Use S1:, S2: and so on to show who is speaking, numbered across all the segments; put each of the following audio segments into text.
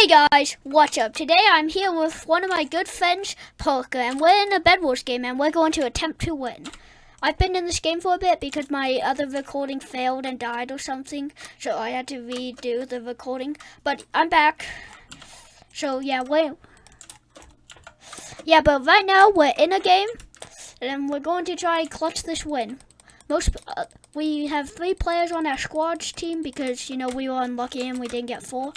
S1: Hey guys, what's up? Today I'm here with one of my good friends, Parker, and we're in a Bed Wars game and we're going to attempt to win. I've been in this game for a bit because my other recording failed and died or something, so I had to redo the recording, but I'm back. So yeah, wait. Yeah, but right now we're in a game and we're going to try and clutch this win. Most uh, we have three players on our squad's team because you know we were unlucky and we didn't get four.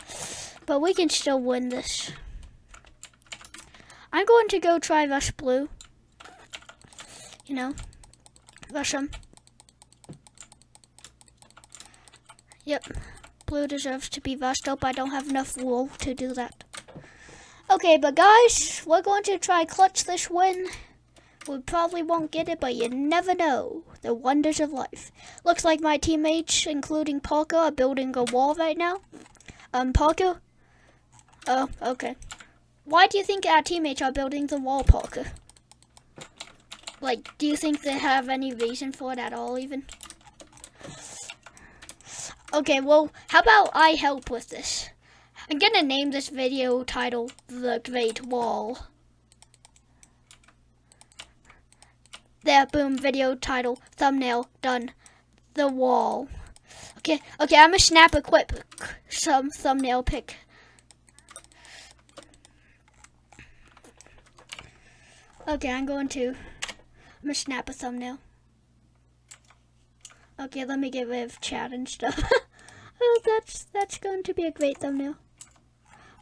S1: But we can still win this. I'm going to go try Rush Blue. You know, rush him. Yep, Blue deserves to be rushed. up. I don't have enough wool to do that. Okay, but guys, we're going to try clutch this win. We probably won't get it, but you never know. The wonders of life. Looks like my teammates, including Parker, are building a wall right now. Um, Parker, Oh, okay. Why do you think our teammates are building the wall, Parker? Like, do you think they have any reason for it at all, even? Okay, well, how about I help with this? I'm gonna name this video title, The Great Wall. There, boom, video title, thumbnail, done. The wall. Okay, okay, I'm gonna snap a quick some thumbnail pic. Okay, I'm going to, I'm gonna snap a thumbnail. Okay, let me get rid of chat and stuff. oh, that's, that's going to be a great thumbnail.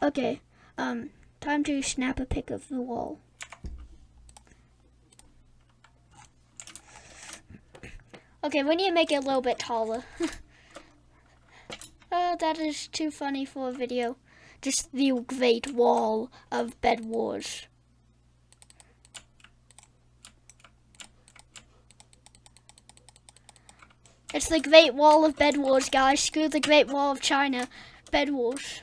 S1: Okay, um, time to snap a pic of the wall. Okay, we need to make it a little bit taller. oh, that is too funny for a video. Just the great wall of Bed Wars. It's the Great Wall of Bed Wars, guys. Screw the Great Wall of China. Bed Wars.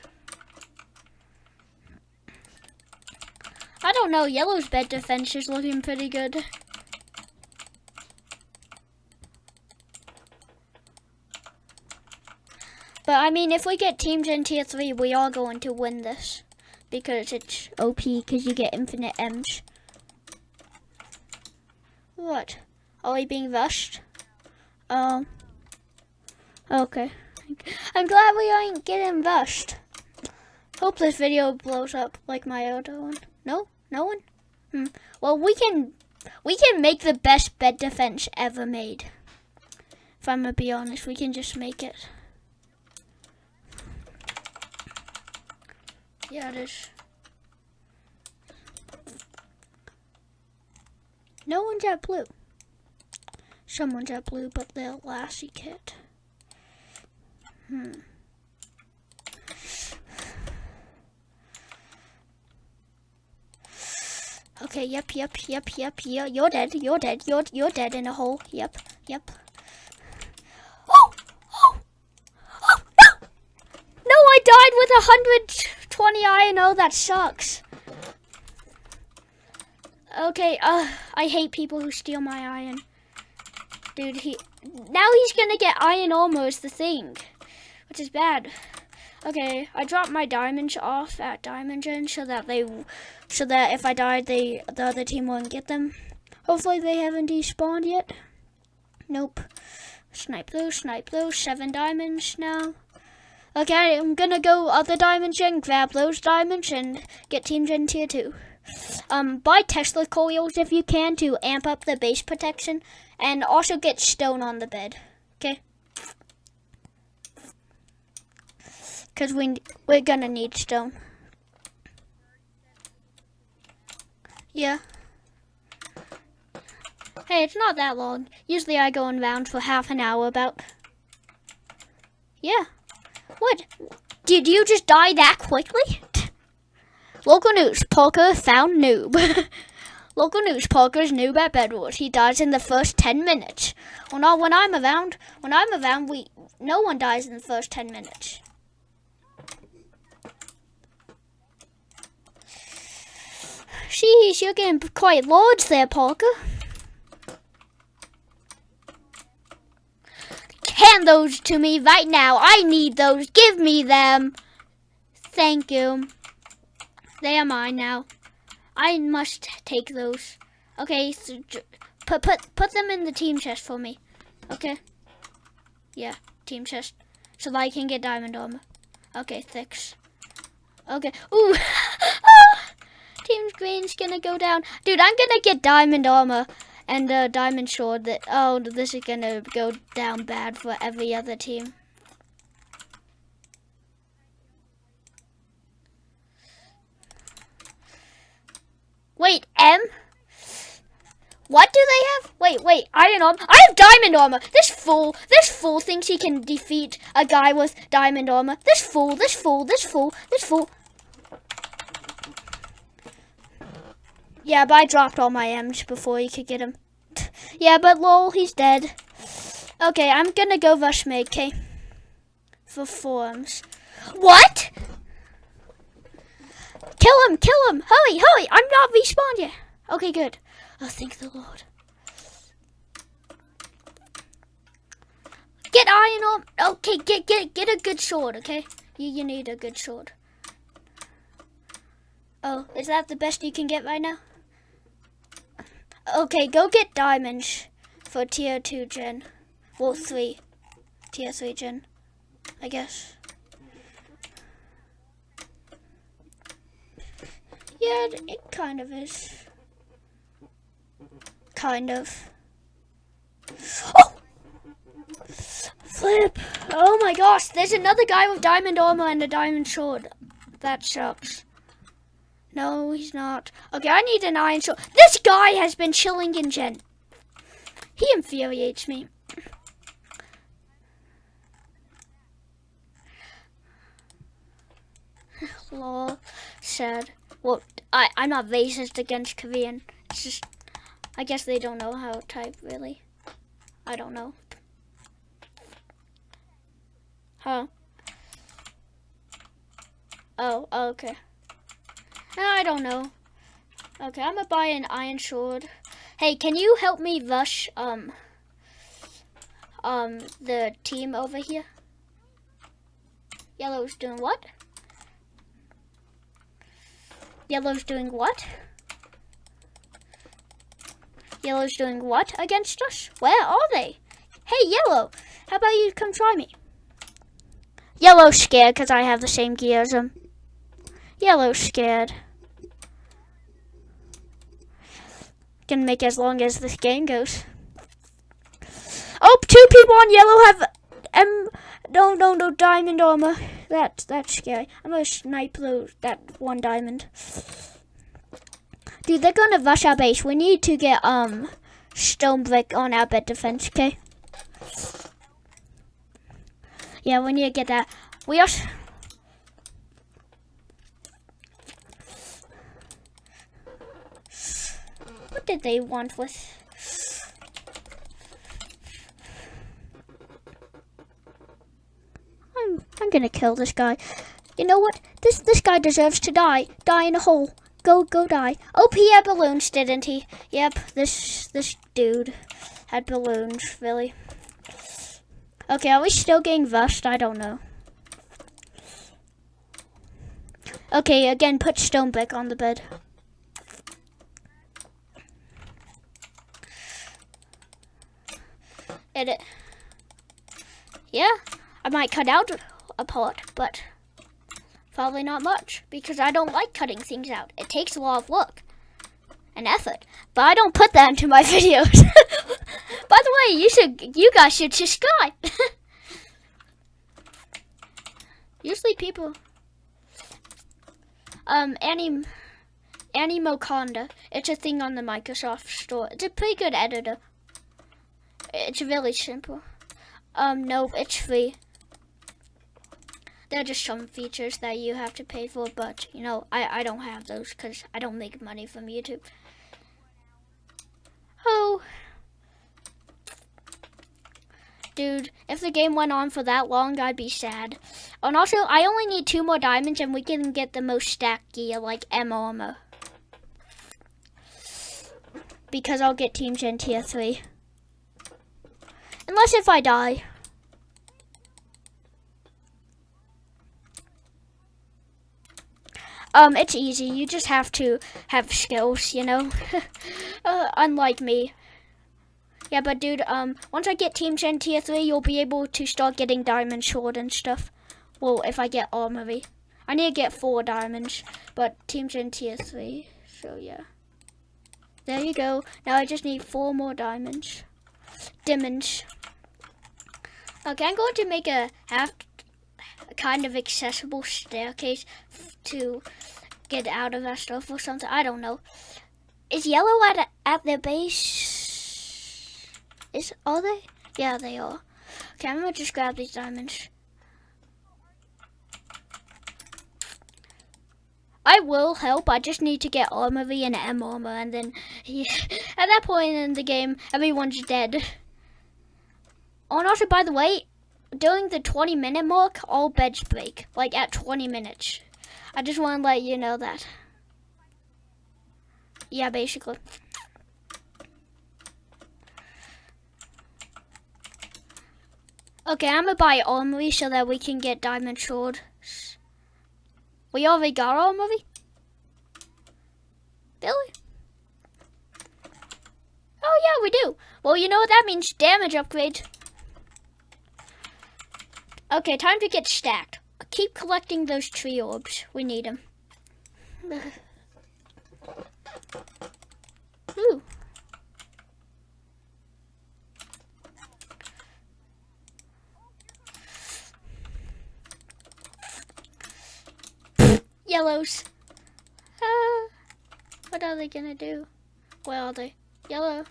S1: I don't know. Yellow's bed defense is looking pretty good. But I mean, if we get teams in tier 3, we are going to win this. Because it's OP, because you get infinite M's. What? Are we being rushed? Um... Okay. I'm glad we ain't getting rushed. Hope this video blows up like my other one. No? No one? Hmm. Well, we can we can make the best bed defense ever made. If I'm gonna be honest, we can just make it. Yeah, it is. No one's at blue. Someone's at blue, but they're Lassy Kit. Hmm. Okay, yep, yep, yep, yep, yeah, you're dead, you're dead, you're, you're dead in a hole, yep, yep. Oh, oh, oh, no! No, I died with 120 iron, oh, that sucks. Okay, uh, I hate people who steal my iron. Dude, he, now he's gonna get iron armor is the thing which is bad. Okay, I dropped my diamonds off at Diamond Gen so that they, so that if I died, they the other team won't get them. Hopefully they haven't despawned yet. Nope. Snipe those, snipe those. Seven diamonds now. Okay, I'm gonna go other and grab those diamonds and get Team Gen tier two. Um, buy Tesla coils if you can to amp up the base protection, and also get stone on the bed. Okay. Because we, we're to need stone. Yeah. Hey, it's not that long. Usually I go in rounds for half an hour about. Yeah. What? Did you just die that quickly? Local news, Parker found noob. Local news, Parker's noob at Bed Wars. He dies in the first 10 minutes. Well, not when I'm around. When I'm around, we no one dies in the first 10 minutes. Sheesh, you're getting quite large there, Parker. Hand those to me right now. I need those. Give me them. Thank you. They are mine now. I must take those. Okay, so put put put them in the team chest for me. Okay. Yeah, team chest, so that I can get diamond armor. Okay, thanks. Okay. Ooh. Ah! Team Green's gonna go down. Dude, I'm gonna get diamond armor and uh, diamond sword. That oh, this is gonna go down bad for every other team. Wait, M? What do they have? Wait, wait, iron armor. I have diamond armor. This fool, this fool thinks he can defeat a guy with diamond armor. This fool, this fool, this fool, this fool. Yeah, but I dropped all my M's before he could get him. yeah, but lol, he's dead. Okay, I'm gonna go rush me, okay? For forms. What? Kill him, kill him! Hurry, hurry! I'm not respawned yet. Okay, good. Oh, thank the Lord. Get iron on. Okay, get get get a good sword. Okay, you you need a good sword. Oh, is that the best you can get right now? Okay, go get diamonds for tier two gen. Well, three, tier three gen, I guess. Yeah, it kind of is. Kind of. Oh! Flip! Oh my gosh, there's another guy with diamond armor and a diamond sword. That sucks. No, he's not. Okay, I need an iron sword. This guy has been chilling in gen. He infuriates me. Lol, sad. Well, I, I'm not racist against Korean. It's just I guess they don't know how to type, really. I don't know. Huh? Oh, oh okay. I don't know. Okay, I'm gonna buy an iron sword. Hey, can you help me rush, um, um, the team over here? Yellow's doing what? Yellow's doing what? Yellow's doing what against us? Where are they? Hey, Yellow, how about you come try me? Yellow's scared because I have the same gear as him. Yellow's scared. Can make as long as this game goes. Oh, two people on yellow have um no no no diamond armor. That's that's scary. I'm gonna snipe those that one diamond. Dude, they're gonna rush our base. We need to get um stone brick on our bed defense, okay? Yeah, we need to get that. We also did they want with I'm I'm gonna kill this guy. You know what? This this guy deserves to die. Die in a hole. Go, go die. Oh, he had balloons, didn't he? Yep, this this dude had balloons, really. Okay, are we still getting rushed? I don't know. Okay, again, put stone brick on the bed. Edit. Yeah, I might cut out a part, but Probably not much, because I don't like cutting things out. It takes a lot of work and effort, but I don't put that into my videos. By the way, you should, you guys should subscribe. Usually people, um, Annie, Animotica. It's a thing on the Microsoft Store. It's a pretty good editor. It's really simple. Um, no, it's free. There are just some features that you have to pay for, but you know, I, I don't have those because I don't make money from YouTube. Oh. Dude, if the game went on for that long, I'd be sad. And also, I only need two more diamonds and we can get the most stacked gear, like M armor. Because I'll get Team Gen Tier 3. Unless if I die. Um, it's easy. You just have to have skills, you know? uh, unlike me. Yeah, but dude, um, once I get Team Gen Tier 3, you'll be able to start getting Diamond Sword and stuff. Well, if I get Armory. I need to get four diamonds, but Team Gen Tier 3, so yeah. There you go. Now I just need four more diamonds. Diamonds. Okay, I'm going to make a half a kind of accessible staircase to get out of that stuff or something. I don't know. Is yellow at at their base? Is are they? Yeah, they are. Okay, I'm gonna just grab these diamonds. I will help. I just need to get armory and M armor, and then yeah, at that point in the game, everyone's dead. Oh, and also, by the way, during the 20 minute mark, all beds break. Like at 20 minutes. I just want to let you know that. Yeah, basically. Okay, I'm gonna buy armory so that we can get diamond sword. We already got armory? Really? Oh yeah, we do. Well, you know what that means, damage upgrade. Okay, time to get stacked. Keep collecting those tree orbs. We need them. Ooh. Yellows. Ah, what are they gonna do? Where are they? Yellow.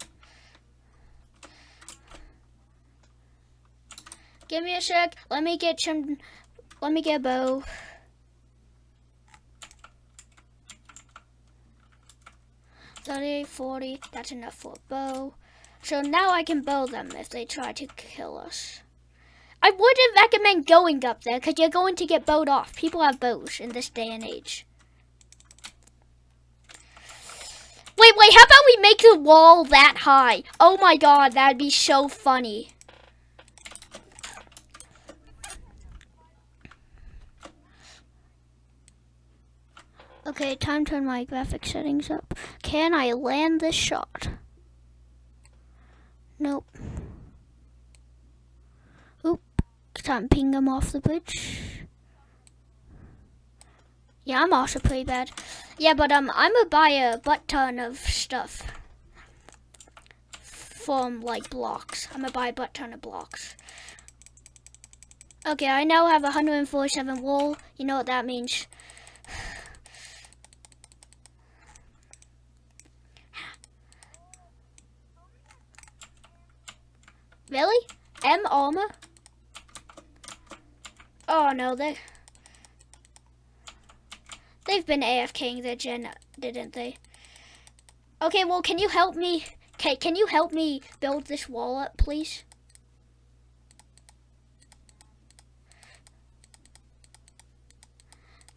S1: Give me a sec. Let me get some. Let me get a bow. Thirty, forty. That's enough for a bow. So now I can bow them if they try to kill us. I wouldn't recommend going up there because you're going to get bowed off. People have bows in this day and age. Wait, wait, how about we make the wall that high? Oh my god, that'd be so funny. Okay, time to turn my graphic settings up. Can I land this shot? Nope. Oop. Time ping him off the bridge. Yeah, I'm also pretty bad. Yeah, but um, I'm gonna buy a butt ton of stuff from like blocks. I'm gonna buy a butt ton of blocks. Okay, I now have 147 wool. You know what that means. Really? M armor? No, they they've been AFKing their gen, didn't they? Okay, well, can you help me? Okay, can you help me build this wall up, please?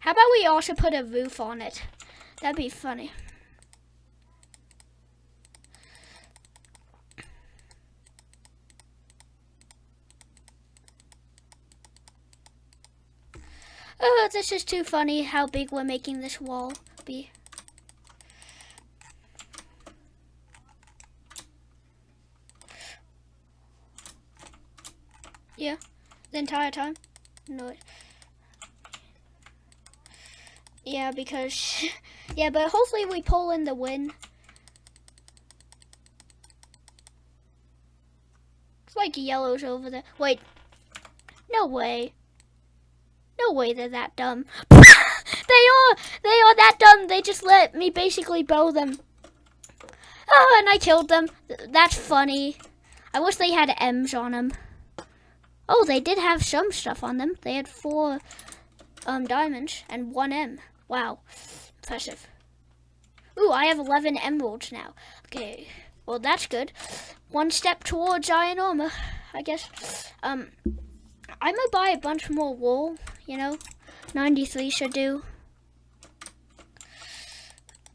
S1: How about we also put a roof on it? That'd be funny. Oh, this is too funny how big we're making this wall be. Yeah, the entire time? No. Yeah, because, yeah, but hopefully we pull in the win. It's like yellows over there. Wait, no way. No way they're that dumb. they are! They are that dumb. They just let me basically bow them. Oh, and I killed them. That's funny. I wish they had M's on them. Oh, they did have some stuff on them. They had four um, diamonds and one M. Wow. Impressive. Ooh, I have 11 emeralds now. Okay. Well, that's good. One step towards iron armor, I guess. Um, I'm gonna buy a bunch more wool, you know. 93 should do.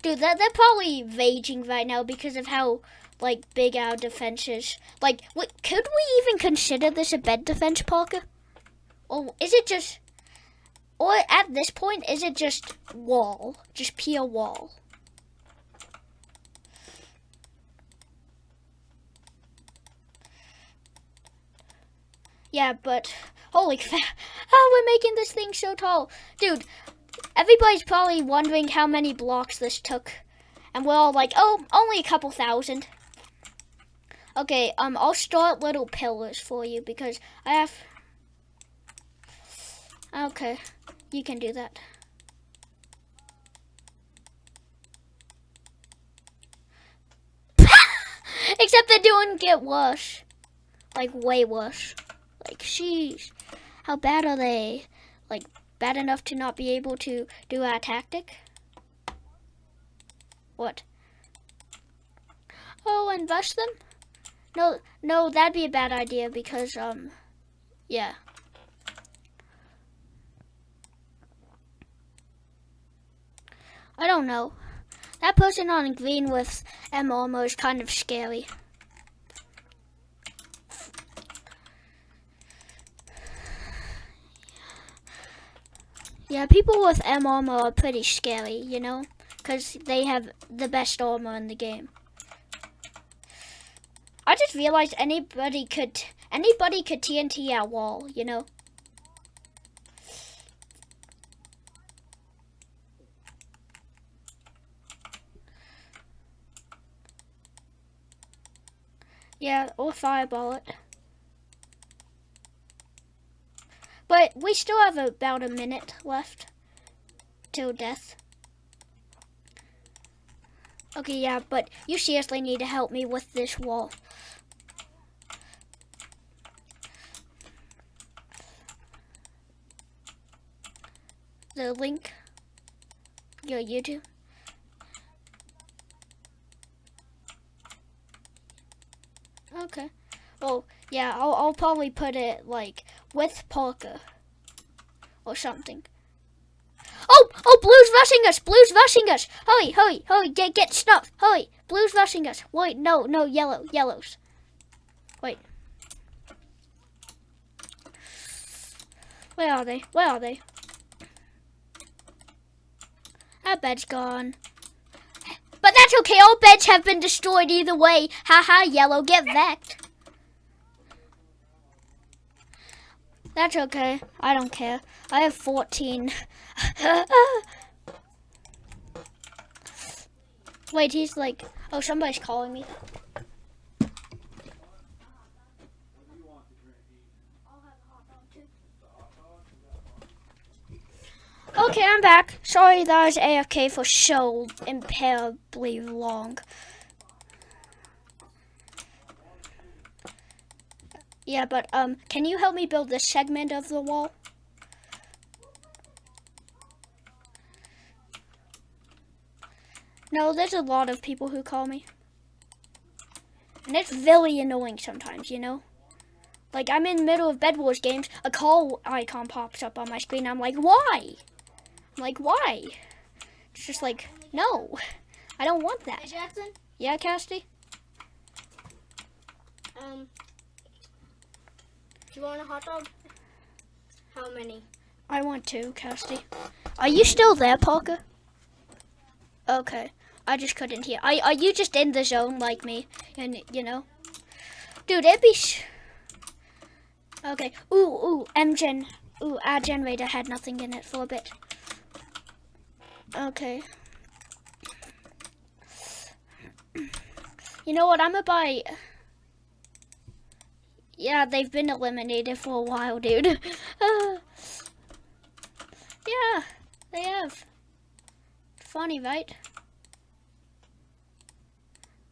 S1: Dude, that they're probably raging right now because of how like big our defense is. Like, what, could we even consider this a bed defense, Parker? Or is it just Or at this point, is it just wall? Just pure wall? Yeah, but holy crap. Oh, we're making this thing so tall. Dude, everybody's probably wondering how many blocks this took. And we're all like, oh, only a couple thousand. Okay, um, I'll start little pillars for you because I have... Okay, you can do that. Except they don't get worse. Like, way worse. Like, sheesh. How bad are they? Like, bad enough to not be able to do our tactic? What? Oh, invest them? No, no, that'd be a bad idea because, um, yeah. I don't know. That person on green with M armor is kind of scary. Yeah, people with M armor are pretty scary, you know? Because they have the best armor in the game. I just realized anybody could anybody could TNT our wall, you know? Yeah, or fireball it. But we still have about a minute left till death. Okay, yeah, but you seriously need to help me with this wall. The link, your YouTube. Okay. Well, yeah, I'll, I'll probably put it like with Parker or something. Oh, oh, Blue's rushing us. Blue's rushing us. Hurry, hurry, hurry. Get, get stuff. Hurry. Blue's rushing us. Wait, no, no, yellow, yellows. Wait. Where are they? Where are they? Our bed's gone. But that's okay. All beds have been destroyed either way. Ha ha, yellow. Get vexed. That's okay. I don't care. I have 14. Wait, he's like, oh, somebody's calling me. Okay, I'm back. Sorry that I was AFK for so impalably long. Yeah, but um, can you help me build this segment of the wall? No, there's a lot of people who call me. And it's really annoying sometimes, you know? Like, I'm in the middle of Bed Wars games, a call icon pops up on my screen, I'm like, why? I'm like, why? It's just like, no, I don't want that.
S2: Hey, Jackson?
S1: Yeah, Casty?
S2: Um, do you want a hot dog? How many?
S1: I want two, Casty. Are you still there, Parker? Okay. I just couldn't hear. Are, are you just in the zone like me? And, you know? Dude, it'd be... okay. Ooh, ooh, M-Gen. Ooh, our generator had nothing in it for a bit. Okay. You know what? I'm gonna buy... Yeah, they've been eliminated for a while, dude. yeah, they have. Funny, right?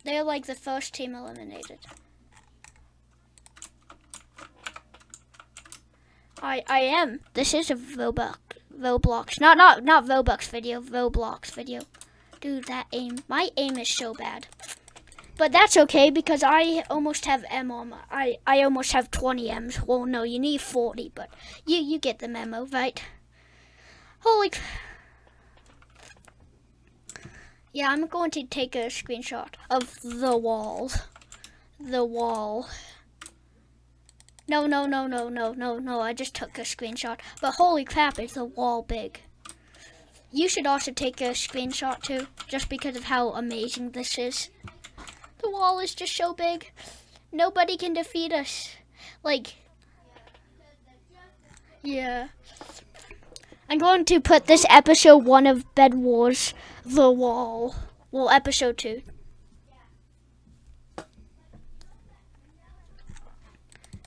S1: They're like the first team eliminated. I I am. This is a Roblox Roblox. Not not not Roblox video, Roblox video. Dude, that aim. My aim is so bad. But that's okay because I almost have M on my, I, I almost have 20 M's. Well, no, you need 40, but you, you get the memo, right? Holy... Yeah, I'm going to take a screenshot of the wall. The wall. No, no, no, no, no, no, no. I just took a screenshot. But holy crap, is the wall big. You should also take a screenshot too, just because of how amazing this is. The wall is just so big. Nobody can defeat us. Like, yeah. I'm going to put this episode one of Bed Wars, The Wall. Well, episode two.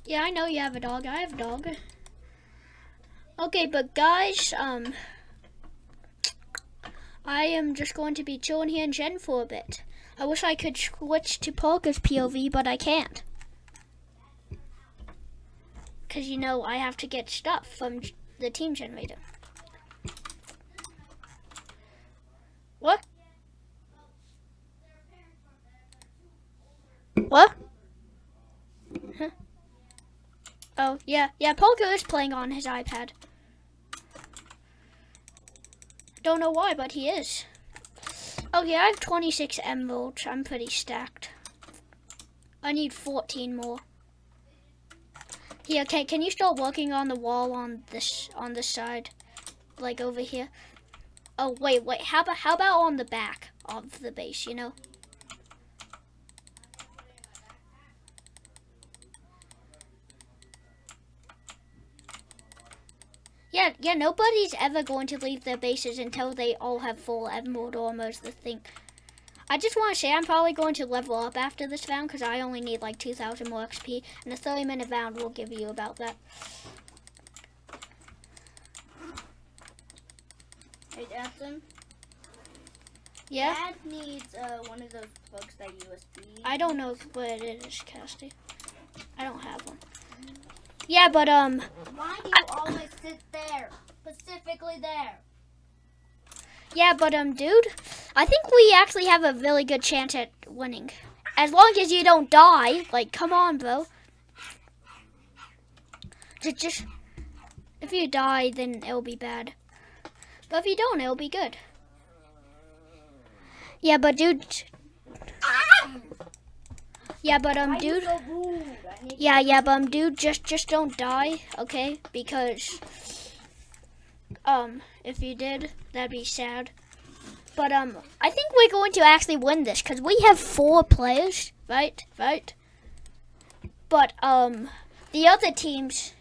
S1: Yeah, I know you have a dog. I have a dog. Okay, but guys, um, I am just going to be chilling here in Gen for a bit. I wish I could switch to Parker's POV, but I can't. Because, you know, I have to get stuff from the team generator. What? What? Huh? Oh, yeah. Yeah, Polka is playing on his iPad. Don't know why, but he is. Oh, okay, I have 26 emeralds. I'm pretty stacked. I need 14 more. Here, okay, can you start working on the wall on this on this side? Like over here? Oh wait, wait, how about how about on the back of the base, you know? Yeah, yeah, nobody's ever going to leave their bases until they all have full emerald almost the thing. I just want to say I'm probably going to level up after this round because I only need like 2,000 more XP. And a 30 minute round will give you about that.
S2: Hey, Jackson.
S1: Yeah?
S2: Dad needs uh, one of those plugs that USB.
S1: I don't know where it is, Casty. I don't have one. Yeah, but um.
S2: Why do you always sit there? Specifically there.
S1: Yeah, but um, dude, I think we actually have a really good chance at winning. As long as you don't die. Like, come on, bro. Just, just if you die, then it'll be bad. But if you don't, it'll be good. Yeah, but dude. Yeah, but um, dude. Yeah, yeah, but um, dude, just just don't die, okay? Because um, if you did, that'd be sad. But um, I think we're going to actually win this because we have four players, right? Right. But um, the other teams,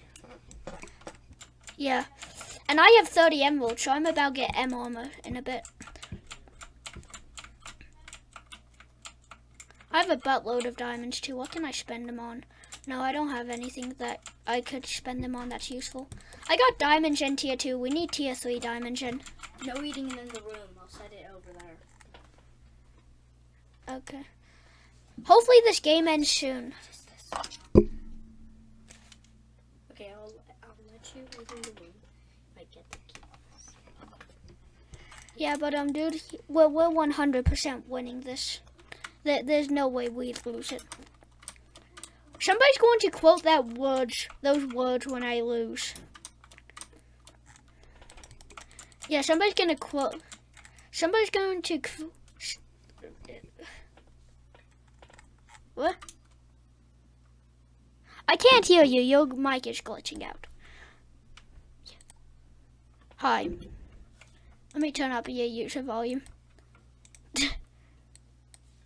S1: yeah, and I have 30 emeralds, so I'm about to get M armor in a bit. I have a buttload of diamonds too. What can I spend them on? No, I don't have anything that I could spend them on that's useful. I got diamond gen tier 2. We need tier 3 diamond gen.
S2: No eating in the room. I'll set it over there.
S1: Okay. Hopefully this game ends soon.
S2: Okay, I'll, I'll let you in the room. I get the key.
S1: Yeah, but um, dude, we're, we're 100% winning this. There, there's no way we'd lose it. Somebody's going to quote that words, those words when I lose. Yeah, somebody's going to quote. Somebody's going to. What? I can't hear you. Your mic is glitching out. Hi. Let me turn up your user volume.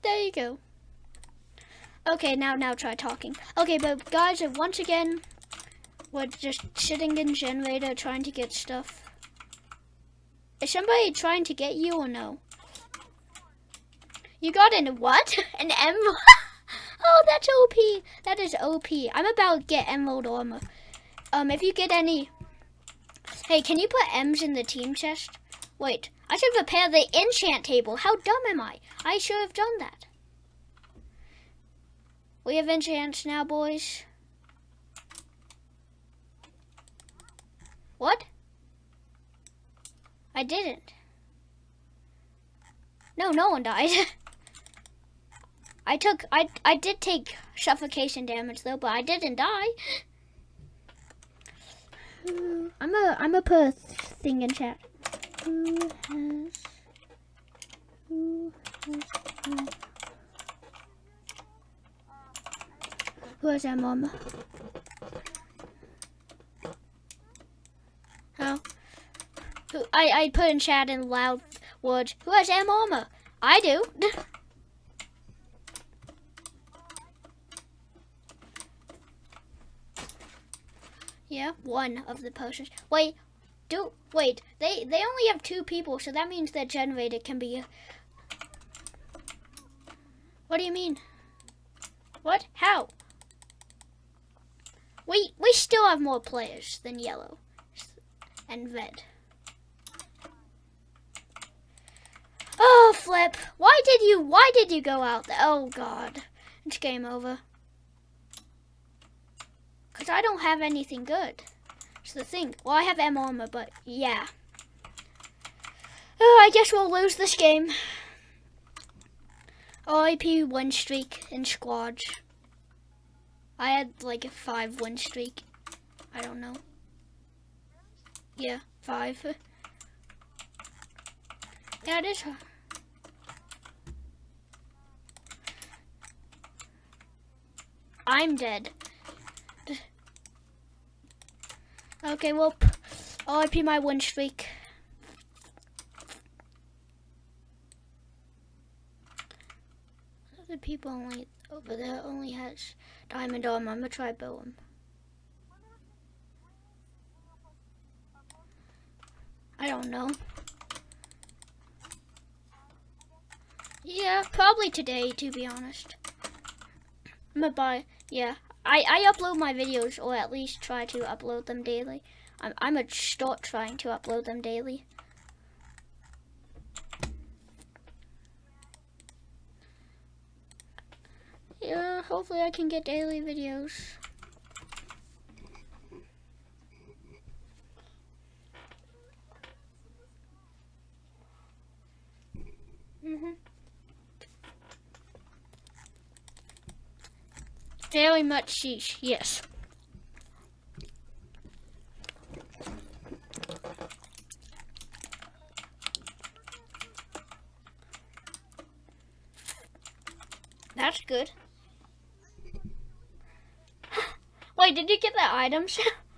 S1: there you go. Okay, now now try talking. Okay, but guys, once again, we're just sitting in generator trying to get stuff. Is somebody trying to get you or no? You got an what? An emerald? oh, that's OP. That is OP. I'm about to get emerald armor. Um, if you get any... Hey, can you put M's in the team chest? Wait, I should prepare the enchant table. How dumb am I? I should have done that. We have enchants now, boys. What? I didn't. No, no one died. I took, I, I did take suffocation damage though, but I didn't die. I'm a, I'm a put thing in chat who has who has? Who has that mom? How? I I put in chat in loud words. Who has a mama? I do. yeah, one of the posters. Wait, do wait. They they only have two people, so that means their generator can be. What do you mean? What? How? We we still have more players than yellow and red. Oh, Flip. Why did you, why did you go out there? Oh, God. It's game over. Because I don't have anything good. It's the thing. Well, I have M armor, but yeah. Oh, I guess we'll lose this game. RIP win streak in squads. I had like a five win streak. I don't know. Yeah, five. Yeah, it is. I'm dead. Okay, well, RIP my win streak. The people only oh, over there only has diamond armor. I'm gonna try build them. I don't know. Yeah, probably today, to be honest. I'm gonna buy, yeah. I, I upload my videos, or at least try to upload them daily. I'm, I'm gonna start trying to upload them daily. Yeah, hopefully I can get daily videos. Very much sheesh, yes. That's good. Wait, did you get the items?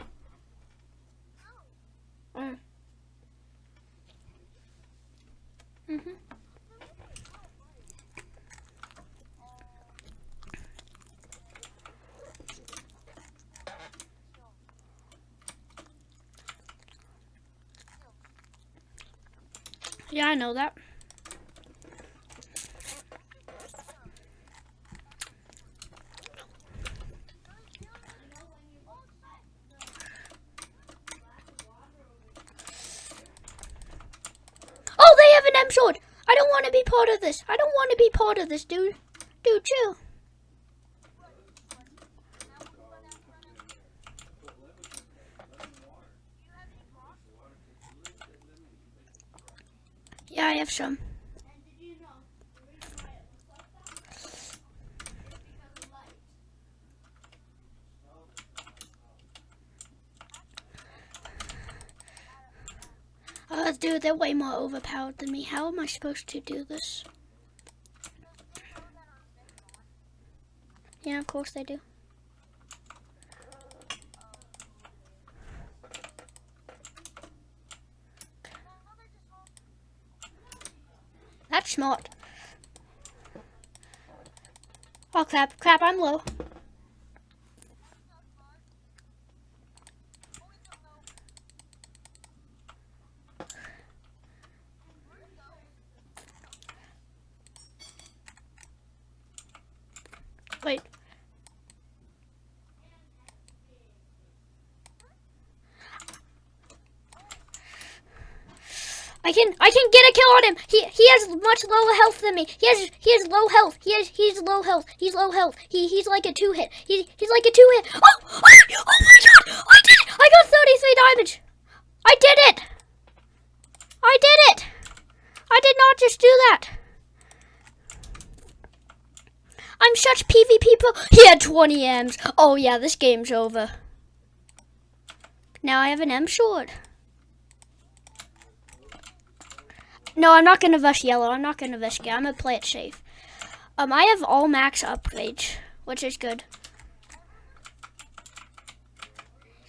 S1: Yeah, I know that. Oh, they have an M sword. I don't want to be part of this. I don't want to be part of this, dude. Dude, chill. Yeah, I have some. Uh, dude, they're way more overpowered than me. How am I supposed to do this? Yeah, of course they do. Smart. Oh, crap, crap, I'm low. Wait. I can I can get a kill on him. He he has much lower health than me. He has he has low health. He has he's low health. He's low health. He he's like a two hit. He he's like a two hit. Oh oh, oh my god! I did it! I got 33 damage. I did it. I did it. I did not just do that. I'm such PvP pro. He had 20 M's. Oh yeah, this game's over. Now I have an M sword. No, I'm not gonna rush yellow. I'm not gonna risk it. I'm gonna play it safe. Um, I have all max upgrades, which is good.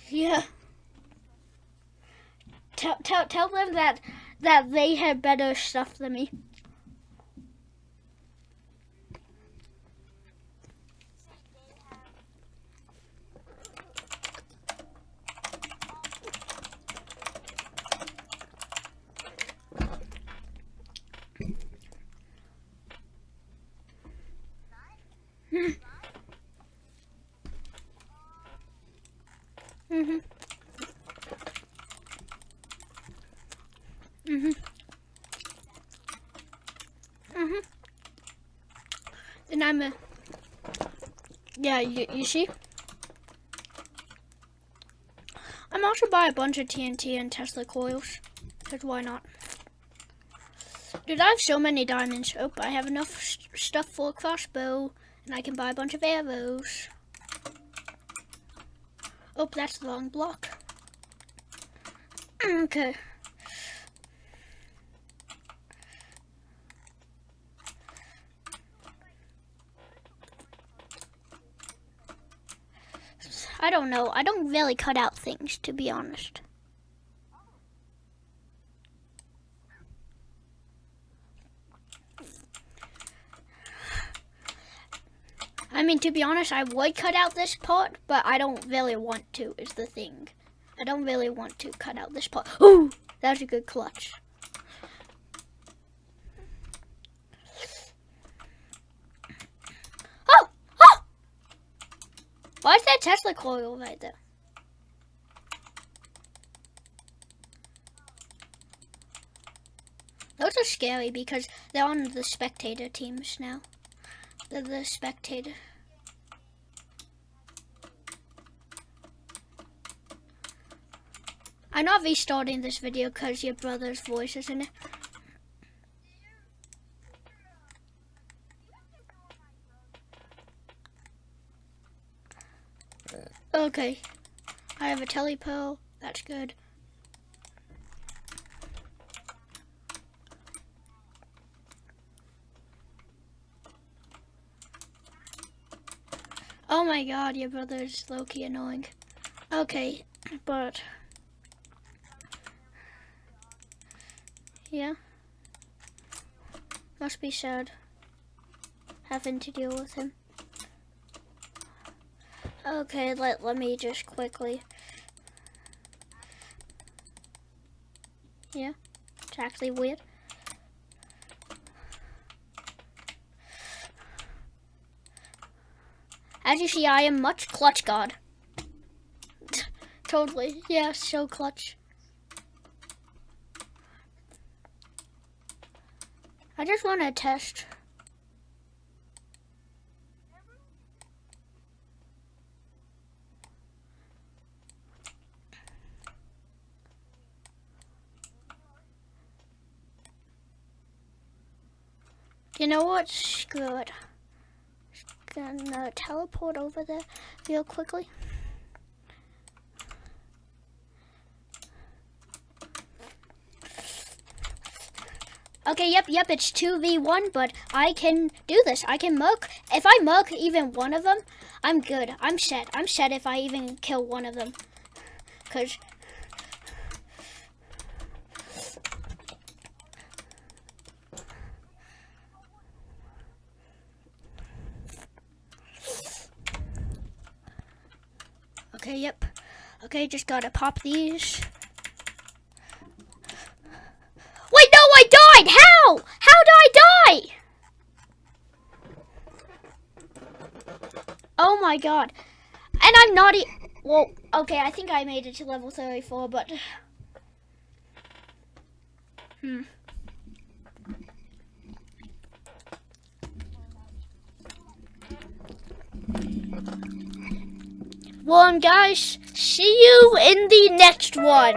S1: Yeah. tell tell tell them that that they have better stuff than me. I'm a. Yeah, you, you see? I'm also buy a bunch of TNT and Tesla coils. Because why not? Dude, I have so many diamonds. Oh, I have enough st stuff for a crossbow. And I can buy a bunch of arrows. Oh, that's the wrong block. Okay. I don't know. I don't really cut out things, to be honest. I mean, to be honest, I would cut out this part, but I don't really want to, is the thing. I don't really want to cut out this part. Ooh, that was a good clutch. Oh, oh! Why is that Tesla coil right there? Those are scary because they're on the spectator teams now. They're the spectator. I'm not restarting this video because your brother's voice is in it. Oh, okay. I have a telepo. That's good. Oh my god, your brother's low-key annoying. Okay, but... Yeah. Must be sad having to deal with him. Okay, let, let me just quickly. Yeah, it's actually weird. As you see, I am much clutch god. totally, yeah, so clutch. I just want to test. You know what? Screw it. Gonna teleport over there real quickly. Okay, yep, yep, it's 2v1, but I can do this. I can murk. If I murk even one of them, I'm good. I'm set. I'm set if I even kill one of them. Because... Okay, yep. Okay, just gotta pop these. Wait, no, I died! How? How did I die? Oh my god. And I'm not e Well, okay, I think I made it to level 34, but... Hmm. Well, um, guys, see you in the next one.